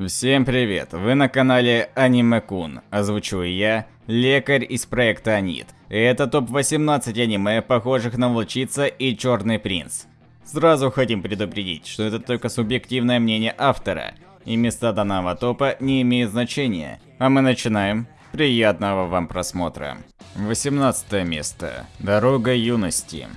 Всем привет! Вы на канале Аниме Кун. Озвучиваю я, лекарь из проекта Анит. Это топ-18 аниме, похожих на Волчица и Черный Принц. Сразу хотим предупредить, что это только субъективное мнение автора, и места данного топа не имеют значения. А мы начинаем. Приятного вам просмотра. 18 место. Дорога юности.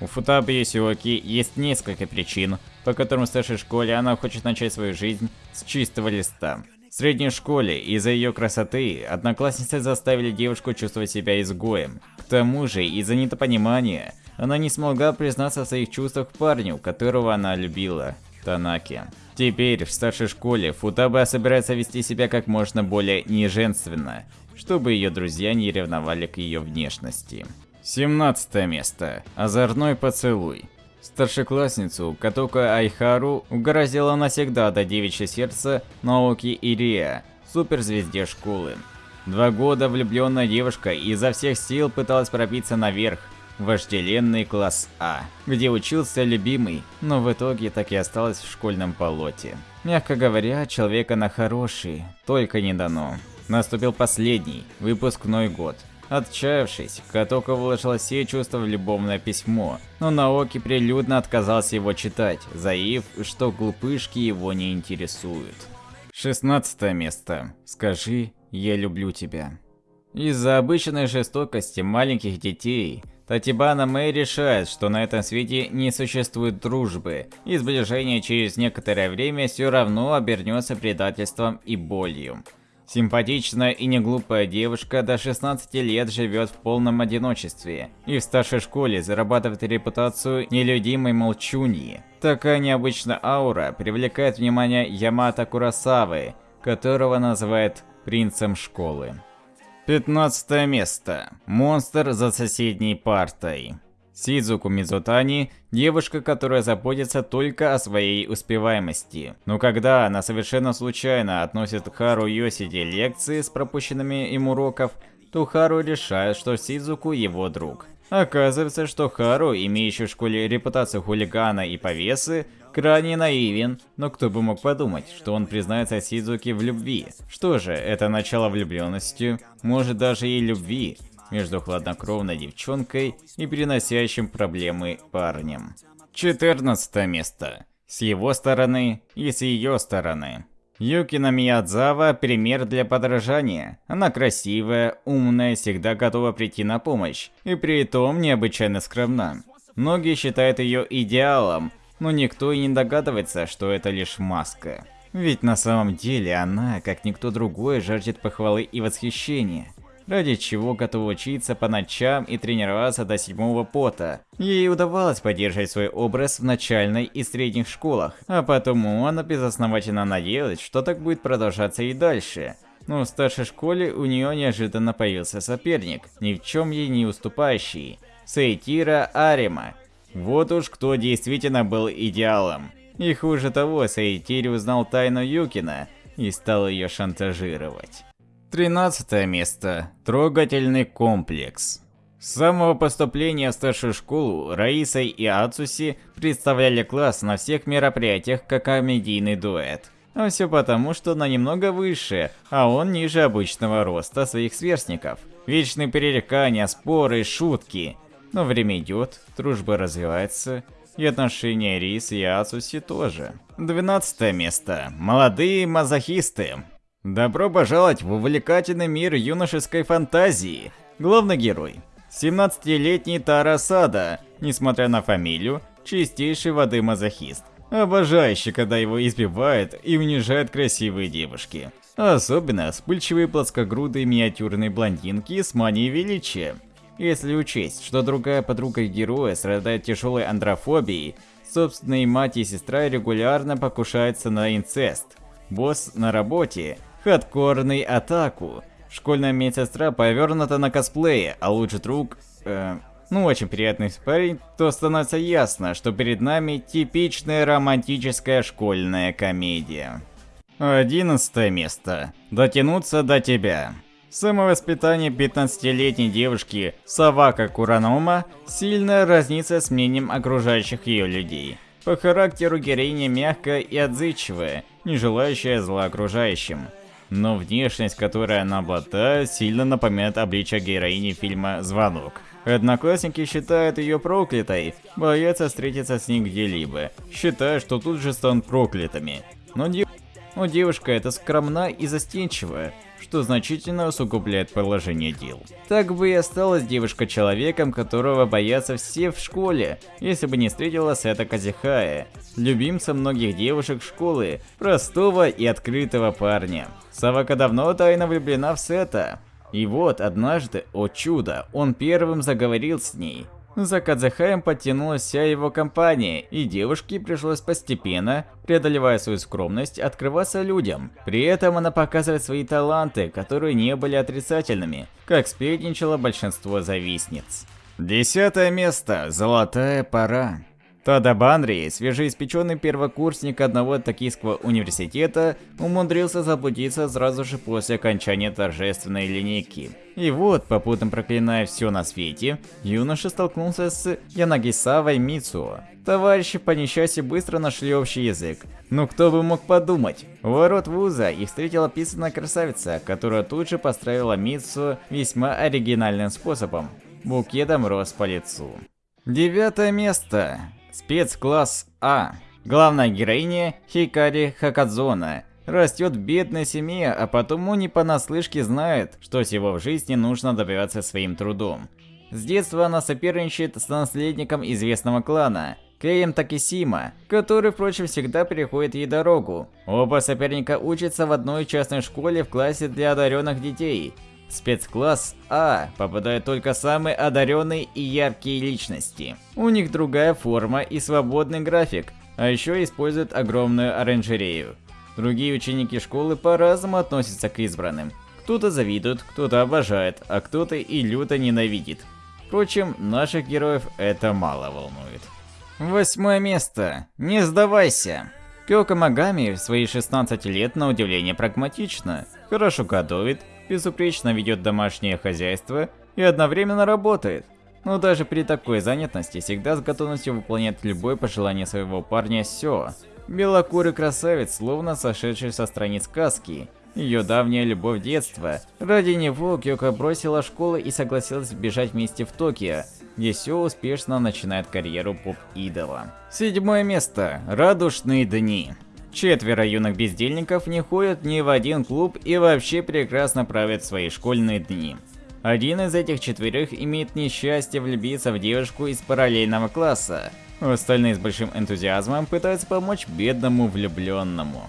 У Футабы Йосиоки есть несколько причин, по которым в старшей школе она хочет начать свою жизнь с чистого листа. В средней школе из-за ее красоты одноклассницы заставили девушку чувствовать себя изгоем. К тому же, из-за недопонимания, она не смогла признаться в своих чувствах парню, которого она любила, Танаки. Теперь в старшей школе Футаба собирается вести себя как можно более неженственно, чтобы ее друзья не ревновали к ее внешности. 17 место. Озорной поцелуй. Старшеклассницу Катока Айхару угрозила навсегда до девичье сердце Наоки Ирия, суперзвезде школы. Два года влюбленная девушка изо всех сил пыталась пробиться наверх, в вожделенный класс А, где учился любимый, но в итоге так и осталась в школьном полоте. Мягко говоря, человека на хороший, только не дано. Наступил последний, выпускной год. Отчаявшись, Катока выложила все чувства в любовное письмо, но Наоки прилюдно отказался его читать, заявив, что глупышки его не интересуют. 16 место. Скажи, я люблю тебя. Из-за обычной жестокости маленьких детей, Татибана Мэй решает, что на этом свете не существует дружбы, и сближение через некоторое время все равно обернется предательством и болью. Симпатичная и неглупая девушка до 16 лет живет в полном одиночестве и в старшей школе зарабатывает репутацию нелюдимой молчуньи. Такая необычная аура привлекает внимание Ямато Курасавы, которого называют принцем школы. 15 место. Монстр за соседней партой. Сидзуку Мизутани – девушка, которая заботится только о своей успеваемости. Но когда она совершенно случайно относит Хару Йосиде лекции с пропущенными им уроков, то Хару решает, что Сидзуку его друг. Оказывается, что Хару, имеющий в школе репутацию хулигана и повесы, крайне наивен, но кто бы мог подумать, что он признается Сидзуке в любви. Что же, это начало влюбленностью, может даже и любви, между хладнокровной девчонкой и переносящим проблемы парнем. 14 место. С его стороны и с ее стороны. Юкина Миядзава – пример для подражания. Она красивая, умная, всегда готова прийти на помощь, и при этом необычайно скромна. Многие считают ее идеалом, но никто и не догадывается, что это лишь маска. Ведь на самом деле она, как никто другой, жаждет похвалы и восхищения ради чего готова учиться по ночам и тренироваться до седьмого пота. Ей удавалось поддерживать свой образ в начальной и средних школах, а потому она безосновательно надеялась, что так будет продолжаться и дальше. Но в старшей школе у нее неожиданно появился соперник, ни в чем ей не уступающий. Сейтира Арима. Вот уж кто действительно был идеалом. И хуже того, Сейтири узнал тайну Юкина и стал ее шантажировать. 13 место. Трогательный комплекс. С самого поступления в старшую школу Раиса и Ацуси представляли класс на всех мероприятиях как комедийный дуэт. А все потому, что она немного выше, а он ниже обычного роста своих сверстников. Вечные перерекания, споры, шутки. Но время идет, дружба развивается, и отношения Рисы и Ацуси тоже. 12 место. Молодые мазохисты. Добро пожаловать в увлекательный мир юношеской фантазии. Главный герой. 17-летний Тарасада, несмотря на фамилию, чистейший воды мазохист. Обожающий, когда его избивают и унижают красивые девушки. Особенно вспыльчивые плоскогрудые миниатюрные блондинки с манией величия. Если учесть, что другая подруга героя страдает тяжелой андрофобией, собственные мать и сестра регулярно покушаются на инцест. Босс на работе хардкорный атаку. Школьная медсестра повернута на косплее, а лучший друг... Э, ну, очень приятный парень, то становится ясно, что перед нами типичная романтическая школьная комедия. Одиннадцатое место. Дотянуться до тебя. Самовоспитание 15-летней девушки Савака Куранома сильно разнится с мнением окружающих ее людей. По характеру героиня мягкая и отзывчивая, не желающая зла окружающим. Но внешность, которой она обладает, сильно напоминает обличие героини фильма «Звонок». Одноклассники считают ее проклятой, боятся встретиться с ней где-либо, считая, что тут же станут проклятыми. Но, дев... Но девушка эта скромна и застенчивая, что значительно усугубляет положение дел. Так бы и осталась девушка человеком, которого боятся все в школе, если бы не встретила Сета Казихая, любимца многих девушек школы, простого и открытого парня. Савака давно тайно влюблена в Сета. И вот однажды, о чудо, он первым заговорил с ней. За Кадзахаем подтянулась вся его компания, и девушке пришлось постепенно, преодолевая свою скромность, открываться людям. При этом она показывает свои таланты, которые не были отрицательными, как сплетничало большинство завистниц. Десятое место. Золотая пора. Тада Банри, свежеиспеченный первокурсник одного токийского университета, умудрился заблудиться сразу же после окончания торжественной линейки. И вот, попутно проклиная все на свете, юноша столкнулся с Янагисавой Мицуо. Товарищи по несчастью быстро нашли общий язык. Ну кто бы мог подумать? У ворот вуза их встретила писаная красавица, которая тут же построила Мицу весьма оригинальным способом. Букетом роз по лицу. Девятое место. Спецкласс А. Главная героиня Хикари Хакадзона растет в бедной семье, а потому не понаслышке знает, что всего в жизни нужно добиваться своим трудом. С детства она соперничает с наследником известного клана, Кеем Такисима, который, впрочем, всегда переходит ей дорогу. Оба соперника учатся в одной частной школе в классе для одаренных детей. Спецкласс А попадают только самые одаренные и яркие личности. У них другая форма и свободный график, а еще используют огромную оранжерею. Другие ученики школы по-разному относятся к избранным. Кто-то завидует, кто-то обожает, а кто-то и люто ненавидит. Впрочем, наших героев это мало волнует. Восьмое место. Не сдавайся. Кёка Магами в свои 16 лет на удивление прагматично, хорошо готовит, безупречно ведет домашнее хозяйство и одновременно работает. Но даже при такой занятости всегда с готовностью выполняет любое пожелание своего парня Сё. Белокурый красавец, словно сошедший со страниц сказки. Ее давняя любовь детства. Ради него Кёка бросила школу и согласилась бежать вместе в Токио, где Сё успешно начинает карьеру поп-идола. Седьмое место. Радушные дни. Четверо юных бездельников не ходят ни в один клуб и вообще прекрасно правят свои школьные дни. Один из этих четверых имеет несчастье влюбиться в девушку из параллельного класса. Остальные с большим энтузиазмом пытаются помочь бедному влюбленному.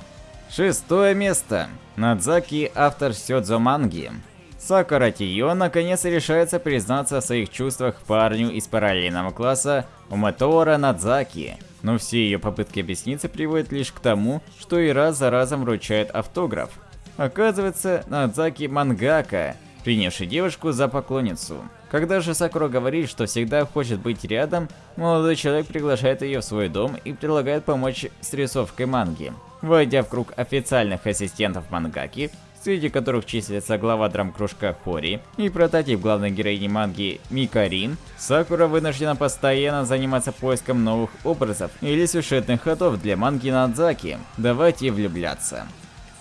Шестое место. Надзаки, автор Сёдзо манги. Сакура Тиё наконец решается признаться в своих чувствах парню из параллельного класса Уматора Надзаки. Но все ее попытки объясниться приводят лишь к тому, что и раз за разом вручает автограф. Оказывается, Надзаки мангака, принявший девушку за поклонницу. Когда же Сакура говорит, что всегда хочет быть рядом, молодой человек приглашает ее в свой дом и предлагает помочь с рисовкой манги. Войдя в круг официальных ассистентов мангаки, среди которых числится глава драм-кружка Хори и прототип главной героини манги Микарин, Сакура вынуждена постоянно заниматься поиском новых образов или сюжетных ходов для манги Надзаки. Давайте влюбляться.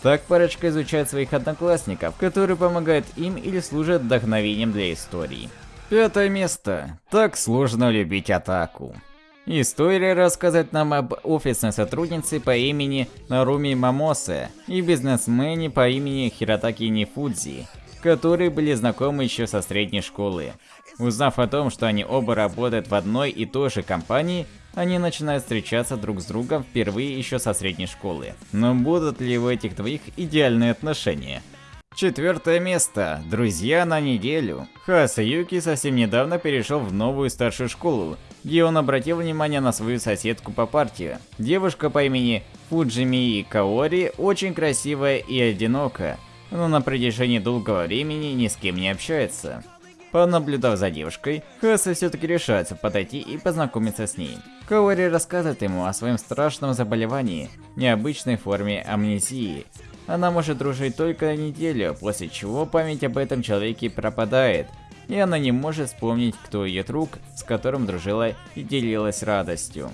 Так парочка изучает своих одноклассников, которые помогают им или служат вдохновением для истории. Пятое место. Так сложно любить атаку. История рассказывает нам об офисной сотруднице по имени Наруми Мамосе и бизнесмене по имени Хиротаки Нифудзи, которые были знакомы еще со средней школы. Узнав о том, что они оба работают в одной и той же компании, они начинают встречаться друг с другом впервые еще со средней школы. Но будут ли у этих двоих идеальные отношения? Четвертое место. Друзья на неделю. Хаса Юки совсем недавно перешел в новую старшую школу, где он обратил внимание на свою соседку по партии. Девушка по имени Фуджими Каори очень красивая и одинокая, но на протяжении долгого времени ни с кем не общается. Понаблюдав за девушкой, Хаса все-таки решается подойти и познакомиться с ней. Каори рассказывает ему о своем страшном заболевании, необычной форме амнезии. Она может дружить только неделю, после чего память об этом человеке пропадает, и она не может вспомнить, кто ее друг, с которым дружила и делилась радостью.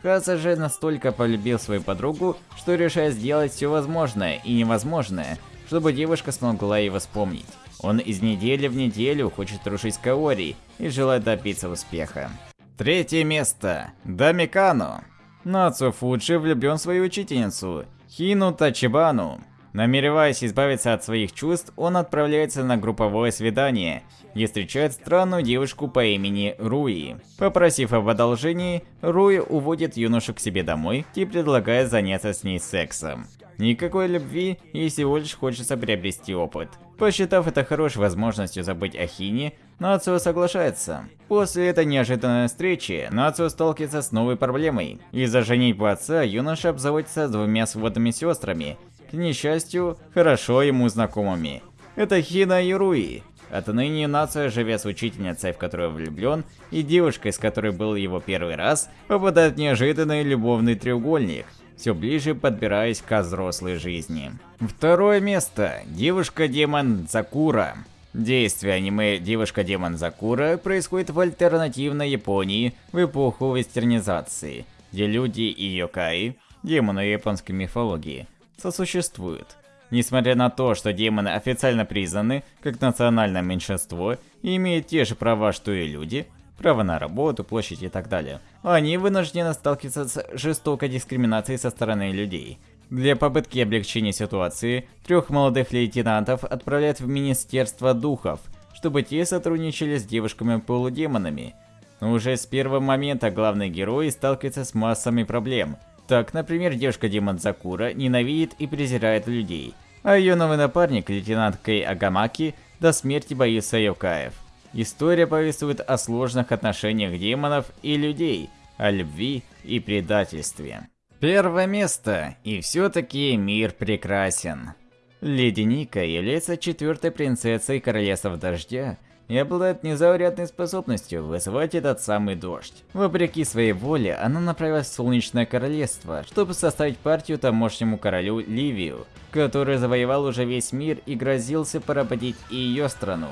Каса же настолько полюбил свою подругу, что решает сделать все возможное и невозможное, чтобы девушка смогла его вспомнить. Он из недели в неделю хочет рушить Каори и желает добиться успеха. Третье место. Дамикану. Нацу Фуджи влюблен в свою учительницу, Хину Тачибану. Намереваясь избавиться от своих чувств, он отправляется на групповое свидание и встречает странную девушку по имени Руи. Попросив об одолжении, Руи уводит юношу к себе домой и предлагает заняться с ней сексом. Никакой любви, ей всего лишь хочется приобрести опыт. Посчитав это хорошей возможностью забыть о Хине, Нацио соглашается. После этой неожиданной встречи, Нацио сталкивается с новой проблемой. Из-за женитьбы отца юноша обзаводится двумя сводными сестрами, к несчастью, хорошо ему знакомыми. Это Хина и Руи. Отныне Нация, живя с учительницей, в которую влюблен, и девушкой, с которой был его первый раз, попадает в неожиданный любовный треугольник, все ближе подбираясь к взрослой жизни. Второе место. Девушка-демон Закура. Действие аниме «Девушка-демон Закура» происходит в альтернативной Японии в эпоху вестернизации, где люди и йокаи, демоны японской мифологии, сосуществуют. Несмотря на то, что демоны официально признаны как национальное меньшинство и имеют те же права, что и люди, право на работу, площадь и так далее, они вынуждены сталкиваться с жестокой дискриминацией со стороны людей. Для попытки облегчения ситуации, трех молодых лейтенантов отправляют в Министерство Духов, чтобы те сотрудничали с девушками-полудемонами. Но уже с первого момента главный герой сталкивается с массами проблем – так, например, девушка-демон Закура ненавидит и презирает людей, а ее новый напарник, лейтенант Кей Агамаки, до смерти боится Йокаев. История повествует о сложных отношениях демонов и людей, о любви и предательстве. Первое место, и все-таки мир прекрасен. Леди Ника является четвертой принцессой Королевства Дождя, и обладает незаурядной способностью вызывать этот самый дождь. Вопреки своей воле, она направилась в Солнечное Королевство, чтобы составить партию тамошнему королю Ливию, который завоевал уже весь мир и грозился поработить и ее страну.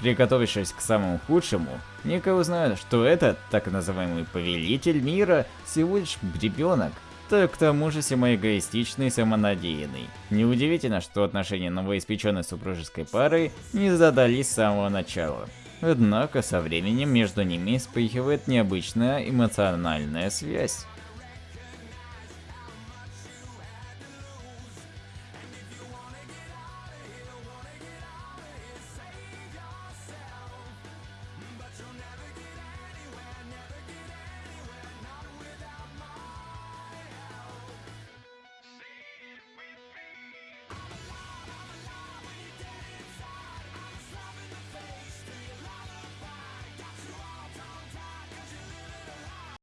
Приготовившись к самому худшему, Ника узнает, что этот, так называемый повелитель мира, всего лишь ребенок, так к тому же самоэгоистичный и самонадеянный. Неудивительно, что отношения новоиспеченной супружеской пары не задались с самого начала. Однако со временем между ними вспыхивает необычная эмоциональная связь.